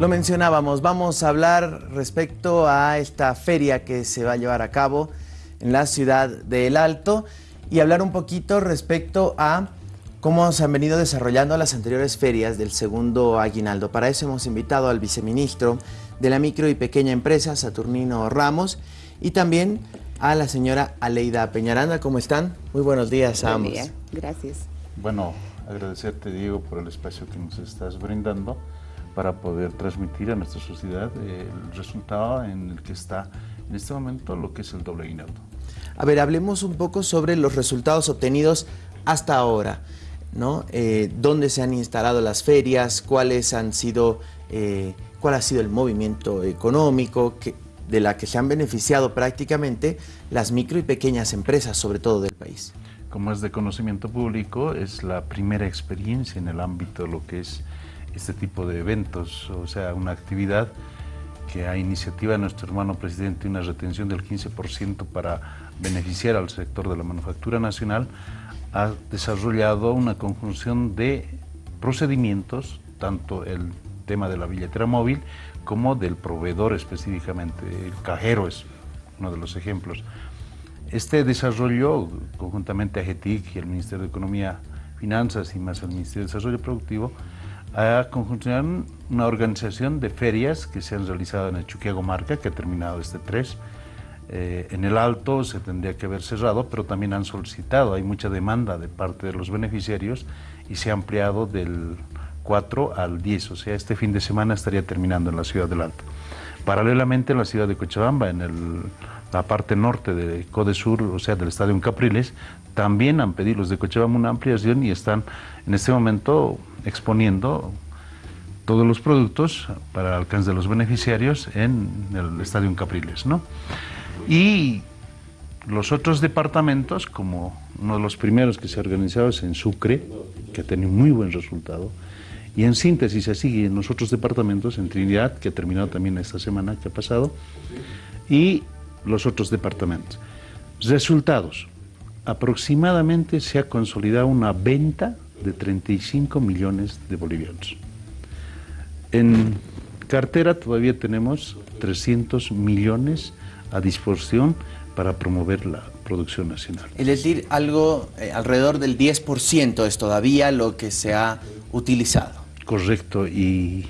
Lo mencionábamos, vamos a hablar respecto a esta feria que se va a llevar a cabo en la ciudad de El Alto y hablar un poquito respecto a cómo se han venido desarrollando las anteriores ferias del segundo aguinaldo. Para eso hemos invitado al viceministro de la micro y pequeña empresa, Saturnino Ramos, y también a la señora Aleida Peñaranda. ¿Cómo están? Muy buenos días a ambos. Día. Gracias. Bueno, agradecerte, Diego, por el espacio que nos estás brindando para poder transmitir a nuestra sociedad el resultado en el que está en este momento lo que es el doble aguinaldo. A ver, hablemos un poco sobre los resultados obtenidos hasta ahora, ¿no? Eh, ¿Dónde se han instalado las ferias? ¿Cuáles han sido, eh, cuál ha sido el movimiento económico que, de la que se han beneficiado prácticamente las micro y pequeñas empresas, sobre todo del país? Como es de conocimiento público, es la primera experiencia en el ámbito de lo que es este tipo de eventos, o sea, una actividad que a iniciativa de nuestro hermano presidente, una retención del 15% para beneficiar al sector de la manufactura nacional, ha desarrollado una conjunción de procedimientos, tanto el tema de la billetera móvil como del proveedor específicamente, el cajero es uno de los ejemplos. Este desarrollo, conjuntamente a GETIC y el Ministerio de Economía, Finanzas y más el Ministerio de Desarrollo Productivo, a conjuntar una organización de ferias que se han realizado en Chuquiago Marca, que ha terminado este 3. Eh, en el Alto se tendría que haber cerrado, pero también han solicitado, hay mucha demanda de parte de los beneficiarios y se ha ampliado del 4 al 10, o sea, este fin de semana estaría terminando en la ciudad del Alto. Paralelamente en la ciudad de Cochabamba, en el, la parte norte de Codesur, o sea, del estadio en Capriles, también han pedido los de Cochabamba una ampliación y están en este momento exponiendo todos los productos para el alcance de los beneficiarios en el Estadio en Capriles. ¿no? Y los otros departamentos, como uno de los primeros que se ha organizado es en Sucre, que ha tenido muy buen resultado, y en síntesis sigue en los otros departamentos, en Trinidad, que ha terminado también esta semana que ha pasado, y los otros departamentos. Resultados. Aproximadamente se ha consolidado una venta de 35 millones de bolivianos. En cartera todavía tenemos 300 millones a disposición para promover la producción nacional. Es decir, algo eh, alrededor del 10% es todavía lo que se ha utilizado. Correcto, y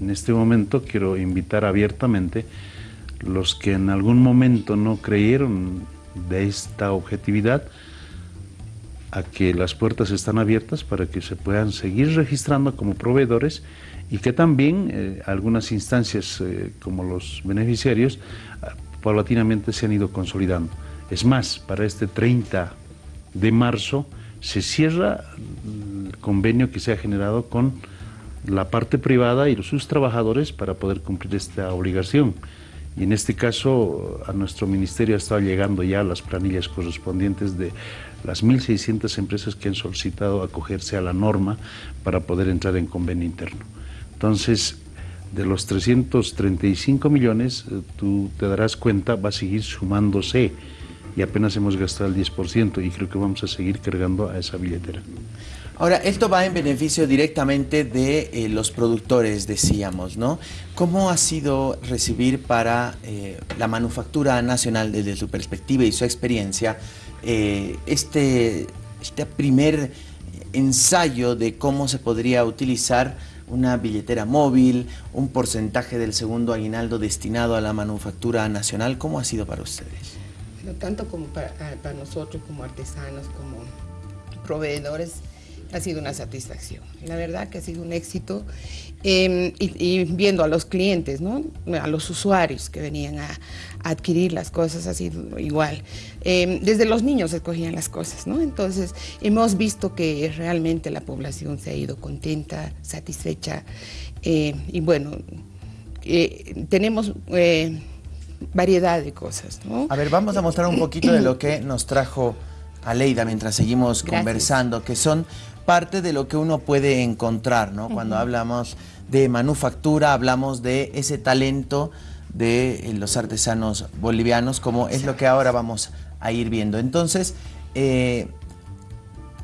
en este momento quiero invitar abiertamente los que en algún momento no creyeron de esta objetividad, a que las puertas están abiertas para que se puedan seguir registrando como proveedores y que también eh, algunas instancias eh, como los beneficiarios ah, paulatinamente se han ido consolidando. Es más, para este 30 de marzo se cierra el convenio que se ha generado con la parte privada y sus trabajadores para poder cumplir esta obligación. Y en este caso a nuestro ministerio ha estado llegando ya las planillas correspondientes de las 1.600 empresas que han solicitado acogerse a la norma para poder entrar en convenio interno. Entonces, de los 335 millones, eh, tú te darás cuenta, va a seguir sumándose y apenas hemos gastado el 10% y creo que vamos a seguir cargando a esa billetera. Ahora, esto va en beneficio directamente de eh, los productores, decíamos, ¿no? ¿Cómo ha sido recibir para eh, la manufactura nacional desde su perspectiva y su experiencia eh, este, este primer ensayo de cómo se podría utilizar una billetera móvil, un porcentaje del segundo aguinaldo destinado a la manufactura nacional? ¿Cómo ha sido para ustedes? tanto como para, para nosotros, como artesanos, como proveedores, ha sido una satisfacción. La verdad que ha sido un éxito em, y, viendo a los clientes, ¿no? a los usuarios que venían a, adquirir las cosas ha sido igual. Em, desde los niños escogían las cosas, ¿no? entonces hemos visto que realmente la población se ha ido contenta, satisfecha eh, y bueno, eh, tenemos... Eh, variedad de cosas. ¿no? A ver, vamos a mostrar un poquito de lo que nos trajo Aleida mientras seguimos conversando, que son parte de lo que uno puede encontrar, ¿no? Cuando hablamos de manufactura, hablamos de ese talento de eh, los artesanos bolivianos, como es lo que ahora vamos a ir viendo. Entonces, eh,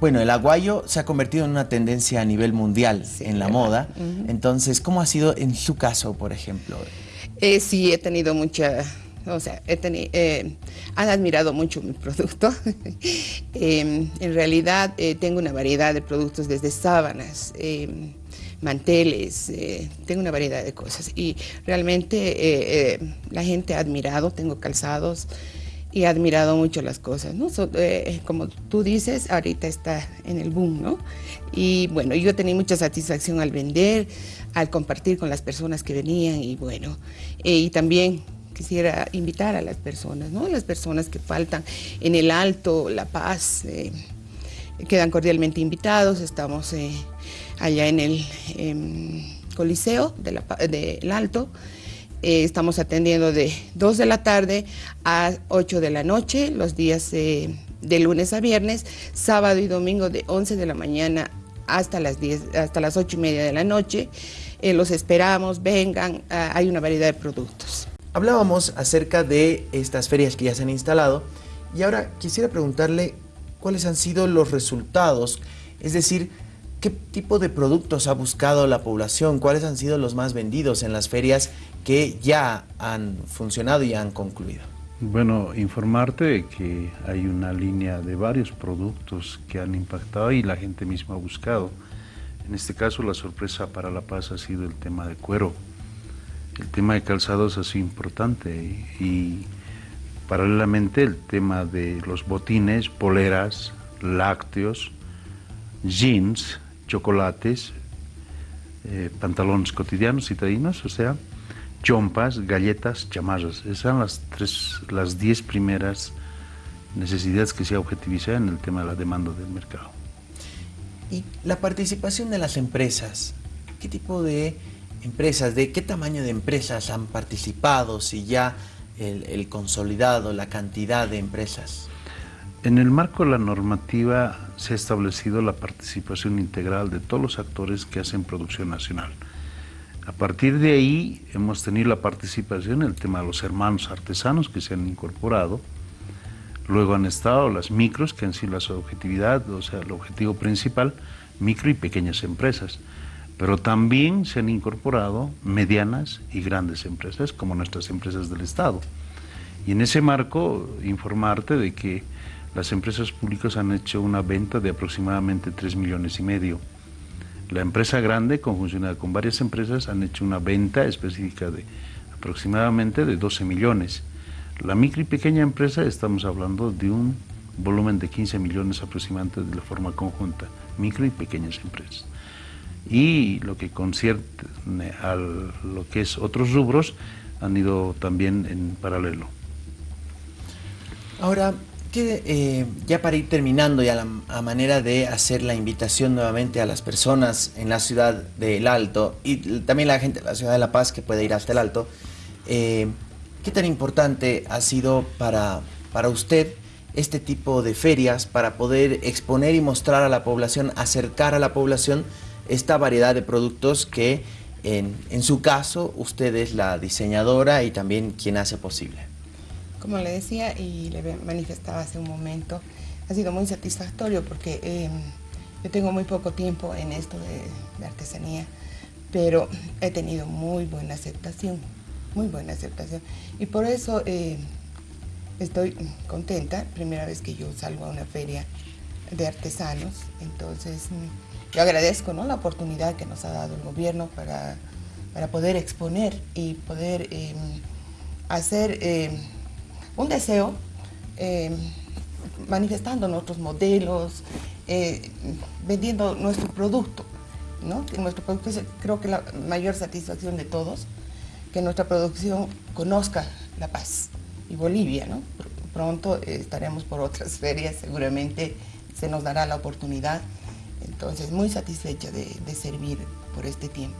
bueno, el aguayo se ha convertido en una tendencia a nivel mundial en la moda. Entonces, ¿cómo ha sido en su caso, por ejemplo? Eh, sí, he tenido mucha, o sea, he tenido, eh, han admirado mucho mi producto. Em, en realidad eh, tengo una variedad de productos desde sábanas, em, manteles, tengo una variedad de cosas y realmente la gente ha admirado, tengo calzados y he admirado mucho las cosas, ¿no? Eh, como tú dices, ahorita está en el boom, ¿no? Y bueno, yo tenido mucha satisfacción al vender, al compartir con las personas que venían y bueno, eh, y también quisiera invitar a las personas, ¿no? Las personas que faltan en el Alto, La Paz, eh, quedan cordialmente invitados, estamos allá en el em, Coliseo del de Alto, eh, estamos atendiendo de 2 de la tarde a 8 de la noche, los días eh, de lunes a viernes, sábado y domingo de 11 de la mañana hasta las 10, hasta las 8 y media de la noche. Eh, los esperamos, vengan, ah, hay una variedad de productos. Hablábamos acerca de estas ferias que ya se han instalado y ahora quisiera preguntarle cuáles han sido los resultados, es decir, ¿Qué tipo de productos ha buscado la población? ¿Cuáles han sido los más vendidos en las ferias que ya han funcionado y han concluido? Bueno, informarte que hay una línea de varios productos que han impactado y la gente misma ha buscado. En este caso, la sorpresa para La Paz ha sido el tema de cuero. El tema de calzados sido importante y paralelamente el tema de los botines, poleras, lácteos, jeans, chocolates, eh, pantalones cotidianos citadinos, o sea, chompas, galletas, chamarras. Esas son las tres, las diez primeras necesidades que se objetivizan en el tema de la demanda del mercado. Y la participación de las empresas, ¿qué tipo de empresas, de qué tamaño de empresas han participado, si ya el consolidado, la cantidad de empresas? En el marco de la normativa se ha establecido la participación integral de todos los actores que hacen producción nacional. A partir de ahí hemos tenido la participación en el tema de los hermanos artesanos que se han incorporado. Luego han estado las micros, que han sido la objetividad, o sea, el objetivo principal, micro y pequeñas empresas. Pero también se han incorporado medianas y grandes empresas, como nuestras empresas del Estado. Y en ese marco, informarte de que las empresas públicas han hecho una venta de aproximadamente 3 millones y medio. La empresa grande, conjuncionada con varias empresas, han hecho una venta específica de aproximadamente de 12 millones. La micro y pequeña empresa estamos hablando de un volumen de 15 millones aproximadamente de la forma conjunta, micro y pequeñas empresas. Y lo que concierne a lo que es otros rubros han ido también en paralelo. Ahora, que eh, ya para ir terminando ya a manera de hacer la invitación nuevamente a las personas en la ciudad del Alto y también la gente de la ciudad de La Paz que puede ir hasta el Alto, eh, ¿qué tan importante ha sido para, para usted este tipo de ferias para poder exponer y mostrar a la población, acercar a la población esta variedad de productos que en, en su caso usted es la diseñadora y también quien hace posible? Como le decía y le manifestaba hace un momento, ha sido muy satisfactorio porque em, yo tengo muy poco tiempo en esto de, artesanía, pero he tenido muy buena aceptación, muy buena aceptación. Y por eso eh, estoy contenta, primera vez que yo salgo a una feria de artesanos, entonces mm, yo agradezco ¿no? la oportunidad que nos ha dado el gobierno para, para poder exponer y poder em, hacer em, un deseo eh, manifestando nuestros modelos, eh, vendiendo nuestro producto. ¿no? nuestro producto es creo que la mayor satisfacción de todos, que nuestra producción conozca La Paz y Bolivia. ¿no? Pronto estaremos por otras ferias, seguramente se nos dará la oportunidad. Entonces, muy satisfecha de, de servir por este tiempo.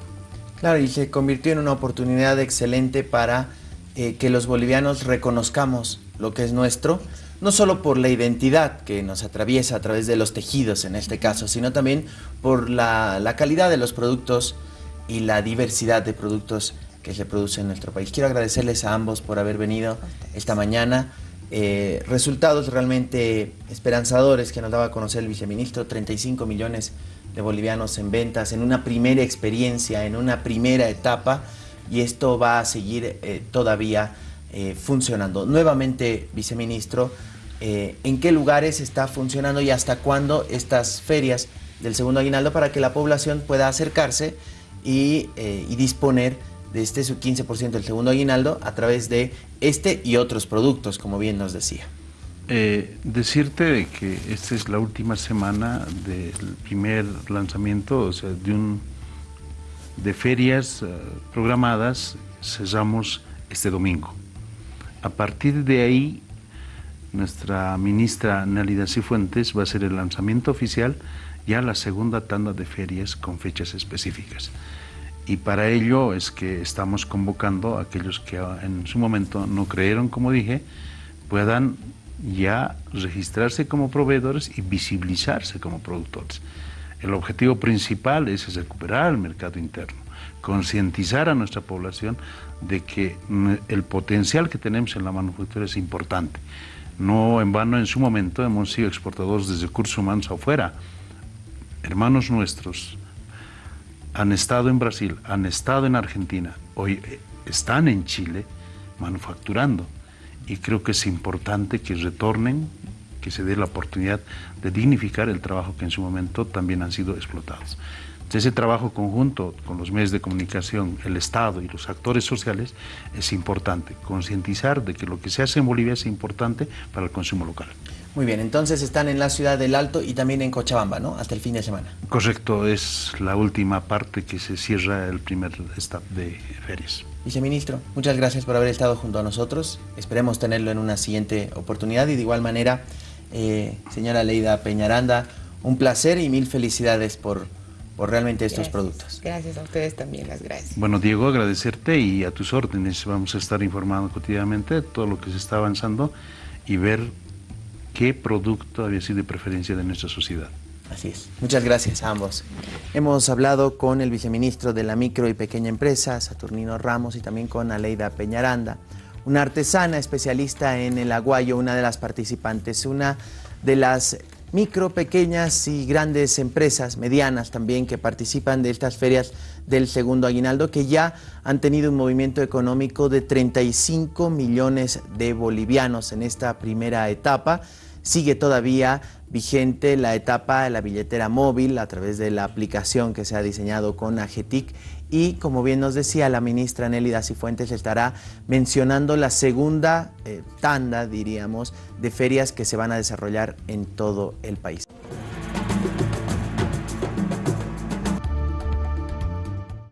Claro, y se convirtió en una oportunidad excelente para eh, que los bolivianos reconozcamos lo que es nuestro, no solo por la identidad que nos atraviesa a través de los tejidos en este caso, sino también por la, calidad de los productos y la diversidad de productos que se producen en nuestro país. Quiero agradecerles a ambos por haber venido esta mañana eh, resultados realmente esperanzadores que nos daba a conocer el viceministro, 35 millones de bolivianos en ventas, en una primera experiencia, en una primera etapa, y esto va a seguir eh, todavía eh, funcionando. Nuevamente, viceministro, ¿en qué lugares está funcionando y hasta cuándo estas ferias del segundo aguinaldo para que la población pueda acercarse y, y disponer de este su 15% del segundo aguinaldo a través de este y otros productos, como bien nos decía. Eh, decirte que esta es la última semana del primer lanzamiento, o sea, de, un, de ferias eh, programadas, cerramos este domingo. A partir de ahí, nuestra ministra Nalida Cifuentes va a ser el lanzamiento oficial ya la segunda tanda de ferias con fechas específicas y para ello es que estamos convocando a aquellos que en su momento no creyeron, como dije, puedan ya registrarse como proveedores y visibilizarse como productores. El objetivo principal es recuperar el mercado interno, concientizar a nuestra población de que el potencial que tenemos en la manufactura es importante. No en vano en su momento hemos sido exportadores de recursos humanos afuera. Hermanos nuestros, han estado en Brasil, han estado en Argentina, hoy eh, están en Chile manufacturando. Y creo que es importante que retornen, que se dé la oportunidad de dignificar el trabajo que en su momento también han sido explotados. ese trabajo conjunto con los medios de comunicación, el Estado y los actores sociales es importante. Concientizar de que lo que se hace en Bolivia es importante para el consumo local. Muy bien, entonces están en la ciudad del Alto y también en Cochabamba, ¿no? Hasta el fin de semana. Correcto, es la última parte que se cierra el primer stop de ferias. Viceministro, muchas gracias por haber estado junto a nosotros. Esperemos tenerlo en una siguiente oportunidad y de igual manera, eh, señora Leida Peñaranda, un placer y mil felicidades por, por realmente estos productos. Gracias a ustedes también, las gracias. Bueno, Diego, agradecerte y a tus órdenes. Vamos a estar informando cotidianamente de todo lo que se está avanzando y ver qué producto había sido de preferencia de nuestra sociedad. Así es. Muchas gracias a ambos. Hemos hablado con el viceministro de la micro y pequeña empresa, Saturnino Ramos, y también con Aleida Peñaranda, una artesana especialista en el aguayo, una de las participantes, una de las micro, pequeñas y grandes empresas, medianas también, que participan de estas ferias del segundo aguinaldo, que ya han tenido un movimiento económico de 35 millones de bolivianos en esta primera etapa sigue todavía vigente la etapa de la billetera móvil a través de la aplicación que se ha diseñado con AGETIC y como bien nos decía la ministra Nelly Cifuentes estará mencionando la segunda eh, tanda, diríamos, de ferias que se van a desarrollar en todo el país.